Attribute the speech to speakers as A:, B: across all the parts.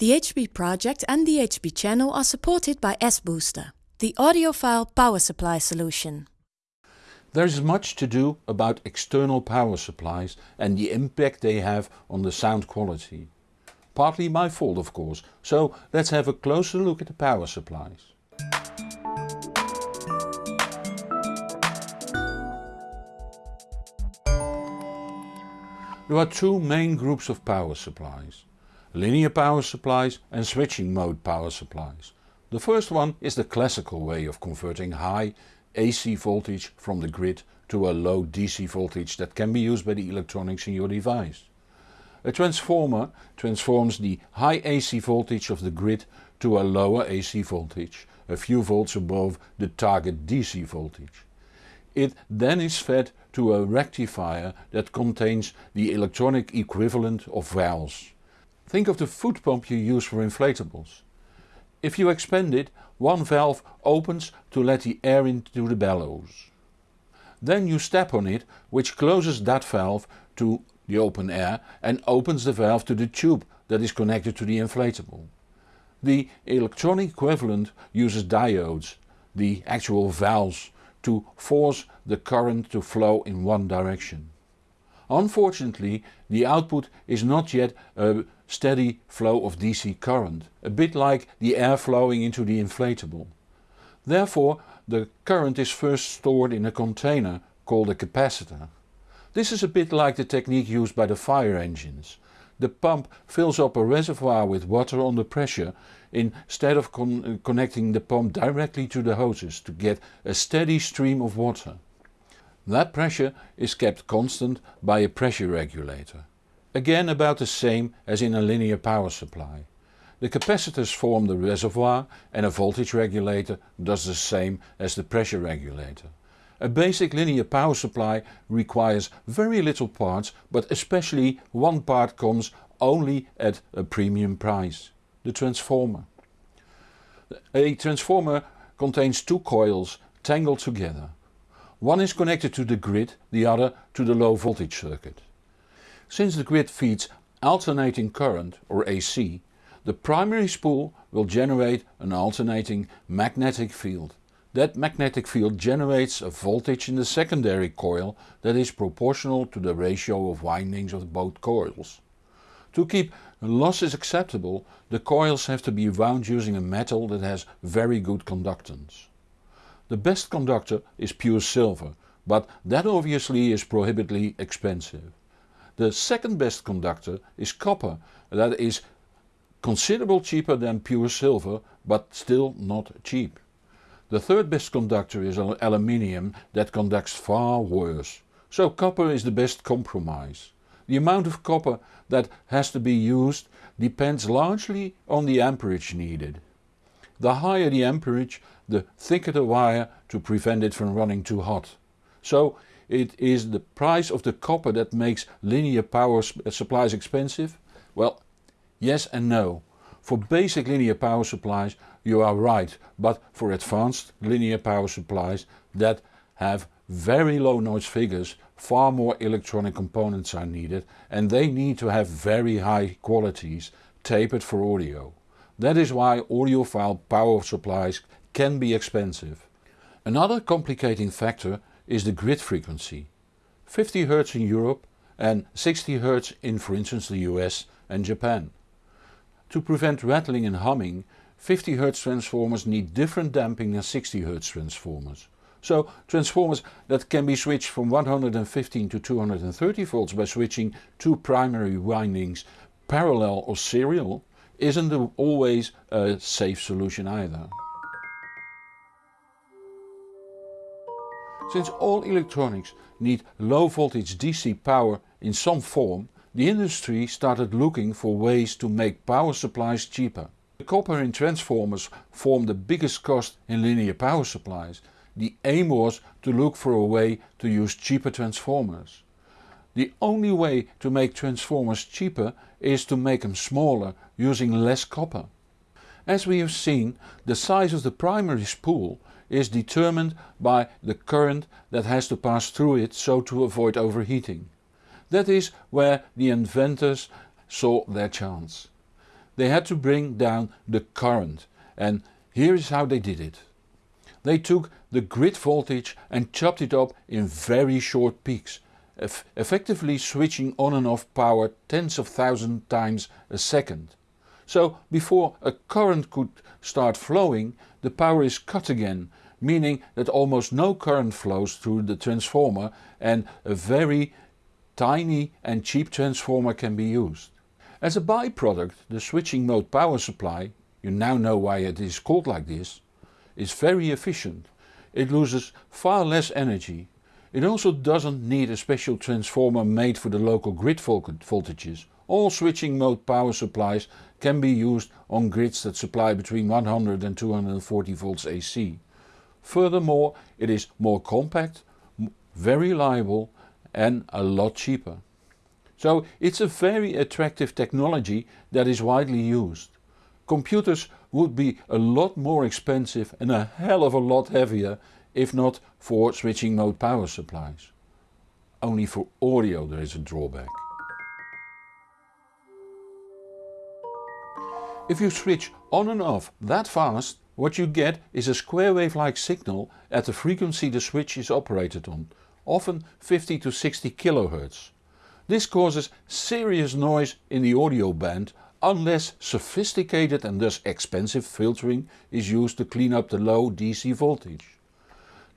A: The HB project and the HB channel are supported by S-Booster, the audiophile power supply solution.
B: There is much to do about external power supplies and the impact they have on the sound quality. Partly my fault of course, so let's have a closer look at the power supplies. There are two main groups of power supplies. Linear power supplies and switching mode power supplies. The first one is the classical way of converting high AC voltage from the grid to a low DC voltage that can be used by the electronics in your device. A transformer transforms the high AC voltage of the grid to a lower AC voltage, a few volts above the target DC voltage. It then is fed to a rectifier that contains the electronic equivalent of valves. Think of the foot pump you use for inflatables. If you expand it, one valve opens to let the air into the bellows. Then you step on it which closes that valve to the open air and opens the valve to the tube that is connected to the inflatable. The electronic equivalent uses diodes, the actual valves, to force the current to flow in one direction. Unfortunately the output is not yet a steady flow of DC current, a bit like the air flowing into the inflatable. Therefore the current is first stored in a container called a capacitor. This is a bit like the technique used by the fire engines. The pump fills up a reservoir with water under pressure instead of con connecting the pump directly to the hoses to get a steady stream of water. That pressure is kept constant by a pressure regulator. Again about the same as in a linear power supply. The capacitors form the reservoir and a voltage regulator does the same as the pressure regulator. A basic linear power supply requires very little parts but especially one part comes only at a premium price. The transformer. A transformer contains two coils tangled together. One is connected to the grid, the other to the low voltage circuit. Since the grid feeds alternating current or AC, the primary spool will generate an alternating magnetic field. That magnetic field generates a voltage in the secondary coil that is proportional to the ratio of windings of both coils. To keep losses acceptable the coils have to be wound using a metal that has very good conductance. The best conductor is pure silver, but that obviously is prohibitively expensive. The second best conductor is copper, that is considerable cheaper than pure silver but still not cheap. The third best conductor is aluminium that conducts far worse, so copper is the best compromise. The amount of copper that has to be used depends largely on the amperage needed. The higher the amperage the thicker the wire to prevent it from running too hot. So it is the price of the copper that makes linear power uh, supplies expensive? Well yes and no. For basic linear power supplies you are right, but for advanced linear power supplies that have very low noise figures far more electronic components are needed and they need to have very high qualities tapered for audio. That is why audiophile power supplies can be expensive. Another complicating factor is the grid frequency. 50 Hz in Europe and 60 Hz in for instance the US and Japan. To prevent rattling and humming 50 Hz transformers need different damping than 60 Hz transformers. So transformers that can be switched from 115 to 230 volts by switching two primary windings parallel or serial isn't always a safe solution either. Since all electronics need low voltage DC power in some form, the industry started looking for ways to make power supplies cheaper. The copper in transformers form the biggest cost in linear power supplies. The aim was to look for a way to use cheaper transformers. The only way to make transformers cheaper is to make them smaller using less copper. As we have seen the size of the primary spool is determined by the current that has to pass through it so to avoid overheating. That is where the inventors saw their chance. they had to bring down the current and here is how they did it. They took the grid voltage and chopped it up in very short peaks, eff effectively switching on and off power tens of thousands times a second. So before a current could start flowing the power is cut again meaning that almost no current flows through the transformer and a very tiny and cheap transformer can be used. As a byproduct the switching mode power supply, you now know why it is called like this, is very efficient. It loses far less energy. It also doesn't need a special transformer made for the local grid voltages. All switching mode power supplies can be used on grids that supply between 100 and 240 volts AC. Furthermore it is more compact, very reliable and a lot cheaper. So it's a very attractive technology that is widely used. Computers would be a lot more expensive and a hell of a lot heavier if not for switching mode power supplies. Only for audio there is a drawback. If you switch on and off that fast what you get is a square wave like signal at the frequency the switch is operated on, often 50 to 60 kHz. This causes serious noise in the audio band unless sophisticated and thus expensive filtering is used to clean up the low DC voltage.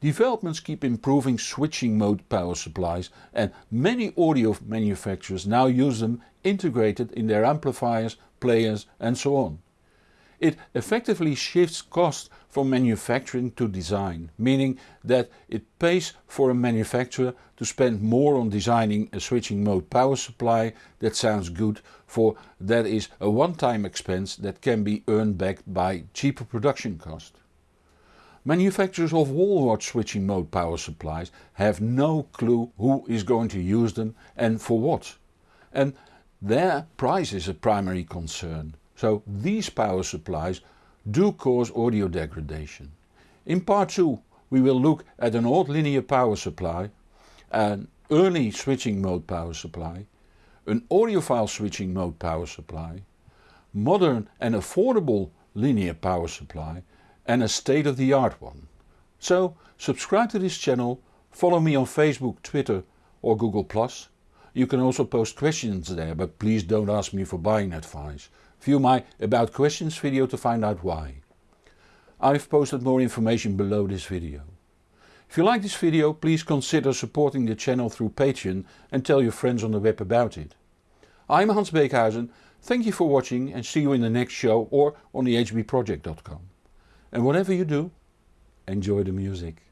B: Developments keep improving switching mode power supplies and many audio manufacturers now use them integrated in their amplifiers, players and so on. It effectively shifts cost from manufacturing to design, meaning that it pays for a manufacturer to spend more on designing a switching mode power supply that sounds good for that is a one-time expense that can be earned back by cheaper production cost. Manufacturers of wall wart switching mode power supplies have no clue who is going to use them and for what. And their price is a primary concern. So these power supplies do cause audio degradation. In part 2 we will look at an old linear power supply, an early switching mode power supply, an audiophile switching mode power supply, modern and affordable linear power supply and a state of the art one. So subscribe to this channel, follow me on Facebook, Twitter or Google+. You can also post questions there but please don't ask me for buying advice. View my About Questions video to find out why. I've posted more information below this video. If you like this video please consider supporting the channel through Patreon and tell your friends on the web about it. I'm Hans Beekhuyzen, thank you for watching and see you in the next show or on the hbproject.com. And whatever you do, enjoy the music.